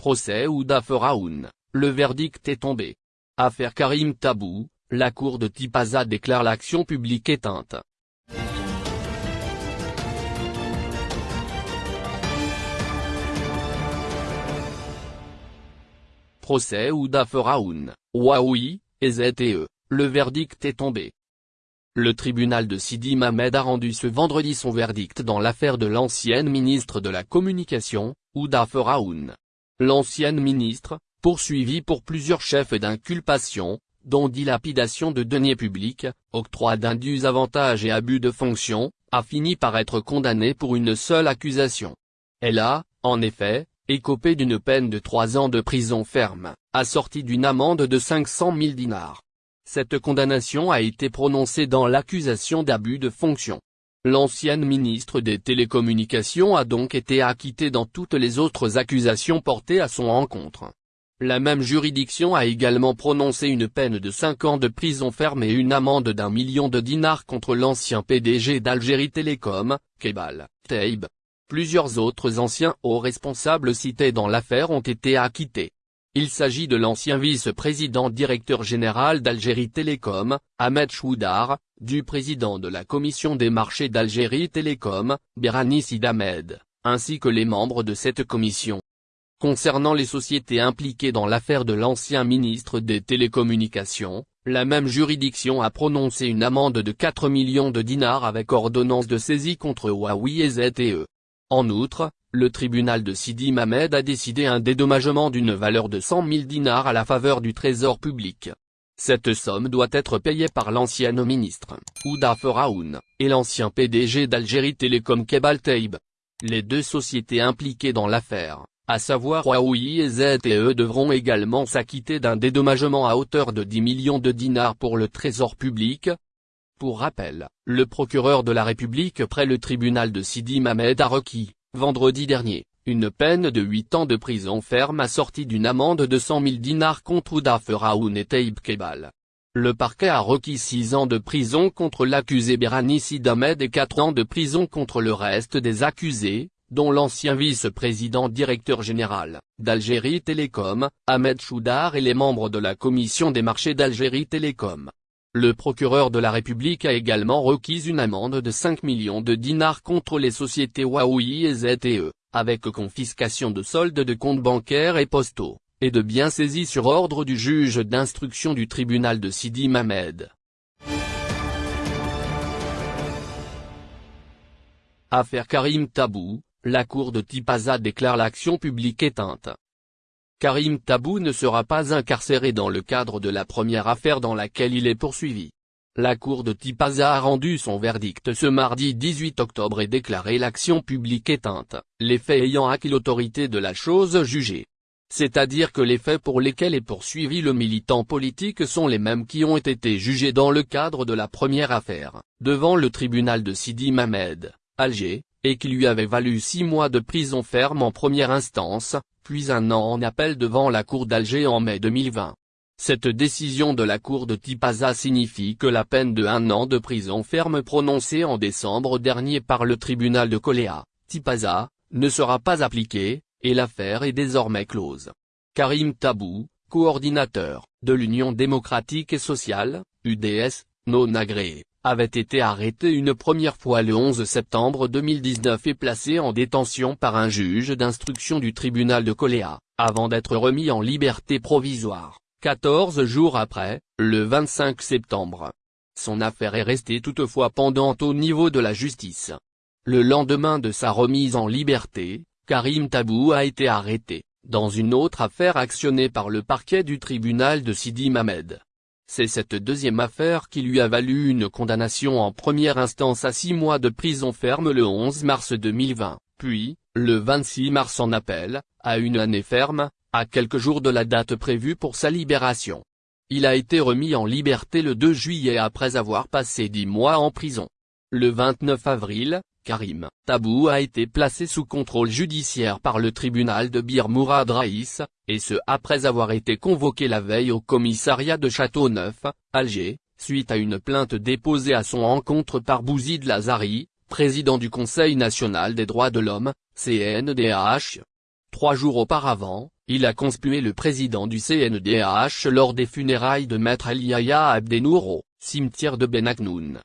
Procès Ouda Feraoun, le verdict est tombé. Affaire Karim Tabou, la cour de Tipaza déclare l'action publique éteinte. Procès Ouda Feraoun, Waoui, et ZTE, le verdict est tombé. Le tribunal de Sidi Mamed a rendu ce vendredi son verdict dans l'affaire de l'ancienne ministre de la Communication, Ouda Feraoun. L'ancienne ministre, poursuivie pour plusieurs chefs d'inculpation, dont dilapidation de deniers publics, octroi d'indus avantages et abus de fonction, a fini par être condamnée pour une seule accusation. Elle a, en effet, écopé d'une peine de trois ans de prison ferme, assortie d'une amende de 500 000 dinars. Cette condamnation a été prononcée dans l'accusation d'abus de fonction. L'ancienne ministre des Télécommunications a donc été acquittée dans toutes les autres accusations portées à son encontre. La même juridiction a également prononcé une peine de 5 ans de prison ferme et une amende d'un million de dinars contre l'ancien PDG d'Algérie Télécom, Kebal, Teib. Plusieurs autres anciens hauts responsables cités dans l'affaire ont été acquittés. Il s'agit de l'ancien vice-président directeur général d'Algérie Télécom, Ahmed Choudar, du président de la commission des marchés d'Algérie Télécom, Berani Sidamed, ainsi que les membres de cette commission. Concernant les sociétés impliquées dans l'affaire de l'ancien ministre des Télécommunications, la même juridiction a prononcé une amende de 4 millions de dinars avec ordonnance de saisie contre Huawei et ZTE. En outre, le tribunal de Sidi Mamed a décidé un dédommagement d'une valeur de 100 000 dinars à la faveur du trésor public. Cette somme doit être payée par l'ancienne ministre, Ouda Feraoun, et l'ancien PDG d'Algérie Télécom Kebal Teib. Les deux sociétés impliquées dans l'affaire, à savoir Huawei et ZTE devront également s'acquitter d'un dédommagement à hauteur de 10 millions de dinars pour le trésor public. Pour rappel, le procureur de la République près le tribunal de Sidi Mamed a requis, vendredi dernier, une peine de 8 ans de prison ferme assortie d'une amende de 100 000 dinars contre Ouda Feraoun et Taïb Kebal. Le parquet a requis 6 ans de prison contre l'accusé Berani Sidamed et 4 ans de prison contre le reste des accusés, dont l'ancien vice-président directeur général, d'Algérie Télécom, Ahmed Choudar et les membres de la commission des marchés d'Algérie Télécom. Le procureur de la République a également requis une amende de 5 millions de dinars contre les sociétés Huawei et ZTE, avec confiscation de soldes de comptes bancaires et postaux, et de biens saisis sur ordre du juge d'instruction du tribunal de Sidi Mamed. Affaire Karim Tabou, la cour de Tipaza déclare l'action publique éteinte. Karim Tabou ne sera pas incarcéré dans le cadre de la première affaire dans laquelle il est poursuivi. La cour de Tipaza a rendu son verdict ce mardi 18 octobre et déclaré l'action publique éteinte, les faits ayant acquis l'autorité de la chose jugée. C'est-à-dire que les faits pour lesquels est poursuivi le militant politique sont les mêmes qui ont été jugés dans le cadre de la première affaire, devant le tribunal de Sidi Mamed, Alger, et qui lui avait valu six mois de prison ferme en première instance, puis un an en appel devant la Cour d'Alger en mai 2020. Cette décision de la Cour de Tipaza signifie que la peine de un an de prison ferme prononcée en décembre dernier par le tribunal de Coléa, Tipaza, ne sera pas appliquée, et l'affaire est désormais close. Karim Tabou, coordinateur, de l'Union démocratique et sociale, UDS, non agréé, avait été arrêté une première fois le 11 septembre 2019 et placé en détention par un juge d'instruction du tribunal de Coléa, avant d'être remis en liberté provisoire, 14 jours après, le 25 septembre. Son affaire est restée toutefois pendante au niveau de la justice. Le lendemain de sa remise en liberté, Karim Tabou a été arrêté, dans une autre affaire actionnée par le parquet du tribunal de Sidi Mamed. C'est cette deuxième affaire qui lui a valu une condamnation en première instance à six mois de prison ferme le 11 mars 2020, puis, le 26 mars en appel, à une année ferme, à quelques jours de la date prévue pour sa libération. Il a été remis en liberté le 2 juillet après avoir passé dix mois en prison. Le 29 avril, Karim Tabou a été placé sous contrôle judiciaire par le tribunal de Bir Mourad Raïs, et ce après avoir été convoqué la veille au commissariat de Châteauneuf, Alger, suite à une plainte déposée à son encontre par Bouzid Lazari, président du Conseil national des droits de l'homme, CNDH. Trois jours auparavant, Il a conspué le président du CNDH lors des funérailles de Maître El Yahya Abdenour au cimetière de Benaknoun.